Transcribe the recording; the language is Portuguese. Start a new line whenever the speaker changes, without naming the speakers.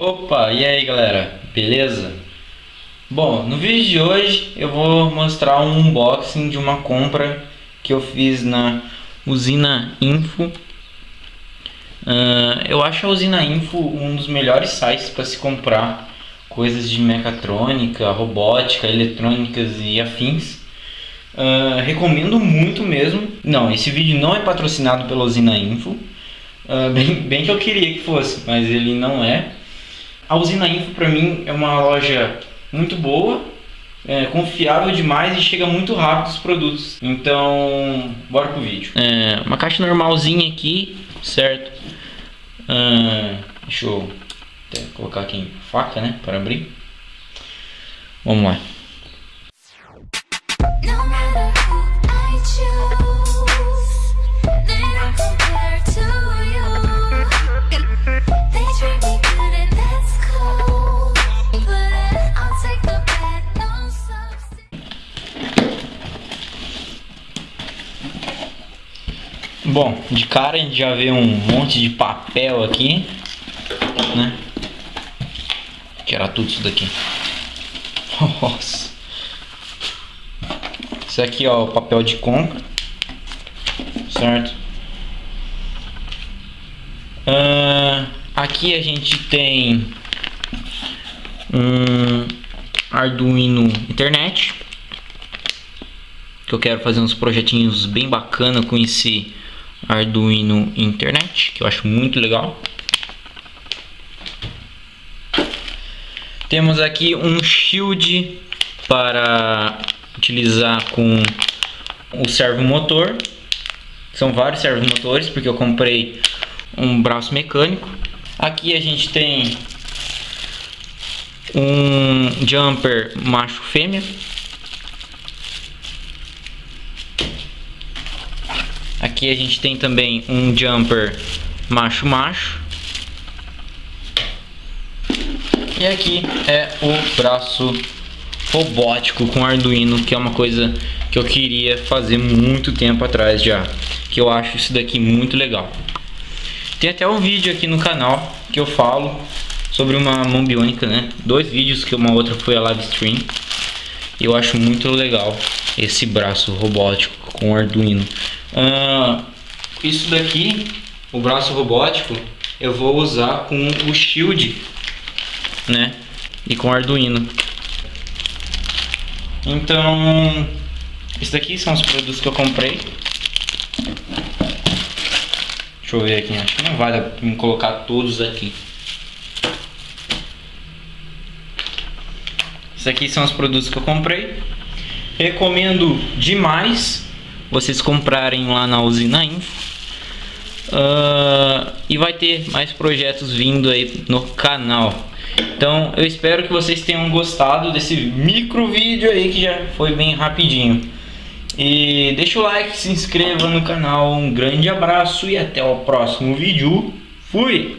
Opa, e aí galera, beleza? Bom, no vídeo de hoje eu vou mostrar um unboxing de uma compra que eu fiz na Usina Info. Uh, eu acho a Usina Info um dos melhores sites para se comprar coisas de mecatrônica, robótica, eletrônicas e afins. Uh, recomendo muito mesmo. Não, esse vídeo não é patrocinado pela Usina Info. Uh, bem, bem que eu queria que fosse, mas ele não é. A Usina Info para mim é uma loja muito boa, é, confiável demais e chega muito rápido os produtos. Então, bora pro vídeo. É, uma caixa normalzinha aqui, certo? Ah, deixa eu colocar aqui faca, né, para abrir. Vamos lá. Bom, de cara a gente já vê um monte de papel aqui, né? Tirar tudo isso daqui. Nossa. Isso aqui ó, o papel de compra, certo? Uh, aqui a gente tem um Arduino Internet que eu quero fazer uns projetinhos bem bacana com esse Arduino Internet, que eu acho muito legal. Temos aqui um shield para utilizar com o servo motor. São vários servomotores, porque eu comprei um braço mecânico. Aqui a gente tem um jumper macho Aqui a gente tem também um jumper macho-macho. E aqui é o braço robótico com Arduino, que é uma coisa que eu queria fazer muito tempo atrás já. Que eu acho isso daqui muito legal. Tem até um vídeo aqui no canal que eu falo sobre uma mão biônica, né? Dois vídeos, que uma outra foi a live stream. Eu acho muito legal esse braço robótico com Arduino. Isso daqui, o braço robótico, eu vou usar com o Shield, né? E com Arduino. Então, esses daqui são os produtos que eu comprei. Deixa eu ver aqui, acho que não me colocar todos aqui. Esses aqui são os produtos que eu comprei. Recomendo demais vocês comprarem lá na usina Info. Uh, e vai ter mais projetos vindo aí no canal. Então eu espero que vocês tenham gostado desse micro vídeo aí que já foi bem rapidinho. E deixa o like, se inscreva no canal, um grande abraço e até o próximo vídeo. Fui!